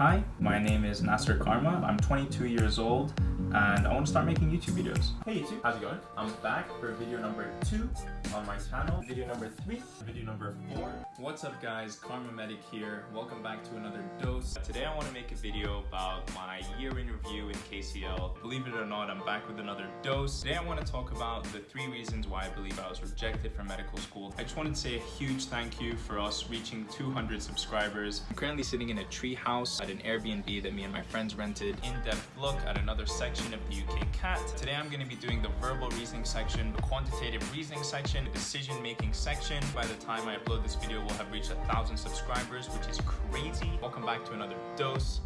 Hi, my name is Nasir Kharma. I'm 22 years old and I want to start making YouTube videos. Hey YouTube, how's it going? I'm back for video number two on my channel. Video number three, video number four. What's up guys, KharmaMedic here. Welcome back to another dose. Today I want to make a video about my year in review in KCL. Believe it or not, I'm back with another dose. Today I want to talk about the three reasons why I believe I was rejected from medical school. I just wanted to say a huge thank you for us reaching 200 subscribers. I'm currently sitting in a tree house an Airbnb that me and my friends rented. In-depth look at another section of the UK CAT. Today I'm going to be doing the verbal reasoning section, the quantitative reasoning section, the decision making section. By the time I upload this video, we'll have reached a thousand subscribers, which is crazy. Welcome back to another dose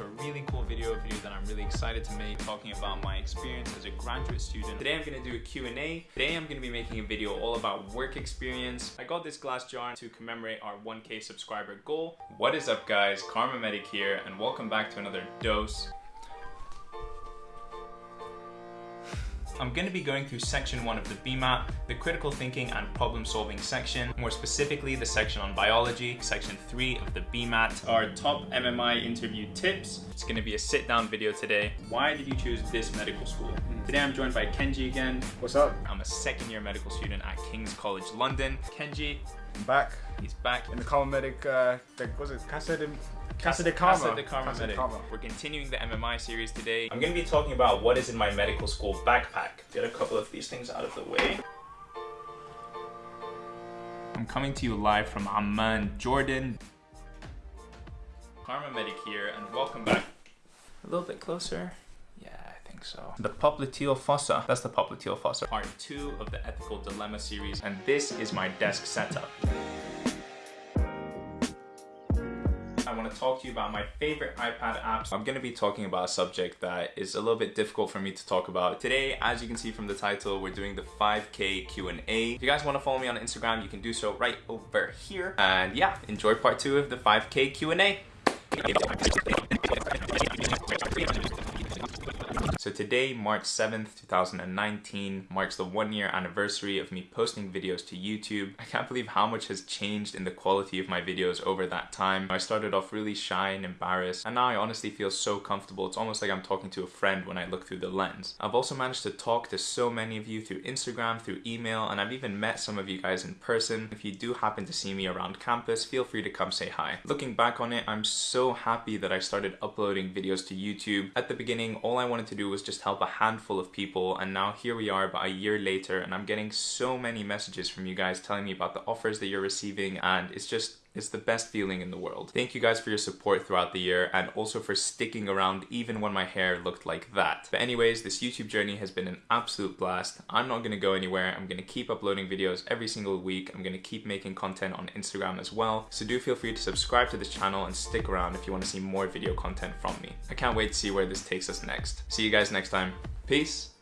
a really cool video, video that I'm really excited to make, talking about my experience as a graduate student. Today I'm gonna do a Q&A. Today I'm gonna be making a video all about work experience. I got this glass jar to commemorate our 1k subscriber goal. What is up guys, KharmaMedic here, and welcome back to another dose. I'm going to be going through section one of the BMAT, the critical thinking and problem solving section, more specifically the section on biology, section three of the BMAT, our top MMI interview tips. It's going to be a sit down video today. Why did you choose this medical school? Today I'm joined by Kenji again. What's up? I'm a second year medical student at King's College London. Kenji, I'm back. He's back in the KharmaMedic, uh, the, was it Casa de, Casa de Karma? Casa de Karma Casa de Karma. We're continuing the MMI series today. I'm going to be talking about what is in my medical school backpack. Get a couple of these things out of the way. I'm coming to you live from Amman, Jordan. KharmaMedic here, and welcome back. A little bit closer. Think so. The popliteal fossa. That's the popliteal fossa. Part two of the ethical dilemma series, and this is my desk setup. I want to talk to you about my favorite iPad apps. I'm going to be talking about a subject that is a little bit difficult for me to talk about. Today, as you can see from the title, we're doing the 5K Q&A. If you guys want to follow me on Instagram, you can do so right over here. And yeah, enjoy part two of the 5K Q&A. So today, March 7th, 2019, marks the one year anniversary of me posting videos to YouTube. I can't believe how much has changed in the quality of my videos over that time. I started off really shy and embarrassed, and now I honestly feel so comfortable. It's almost like I'm talking to a friend when I look through the lens. I've also managed to talk to so many of you through Instagram, through email, and I've even met some of you guys in person. If you do happen to see me around campus, feel free to come say hi. Looking back on it, I'm so happy that I started uploading videos to YouTube. At the beginning, all I wanted to do was just help a handful of people and now here we are about a year later and I'm getting so many messages from you guys telling me about the offers that you're receiving and it's just it's the best feeling in the world. Thank you guys for your support throughout the year and also for sticking around even when my hair looked like that. But anyways, this YouTube journey has been an absolute blast. I'm not gonna go anywhere. I'm gonna keep uploading videos every single week. I'm gonna keep making content on Instagram as well. So do feel free to subscribe to this channel and stick around if you wanna see more video content from me. I can't wait to see where this takes us next. See you guys next time. Peace.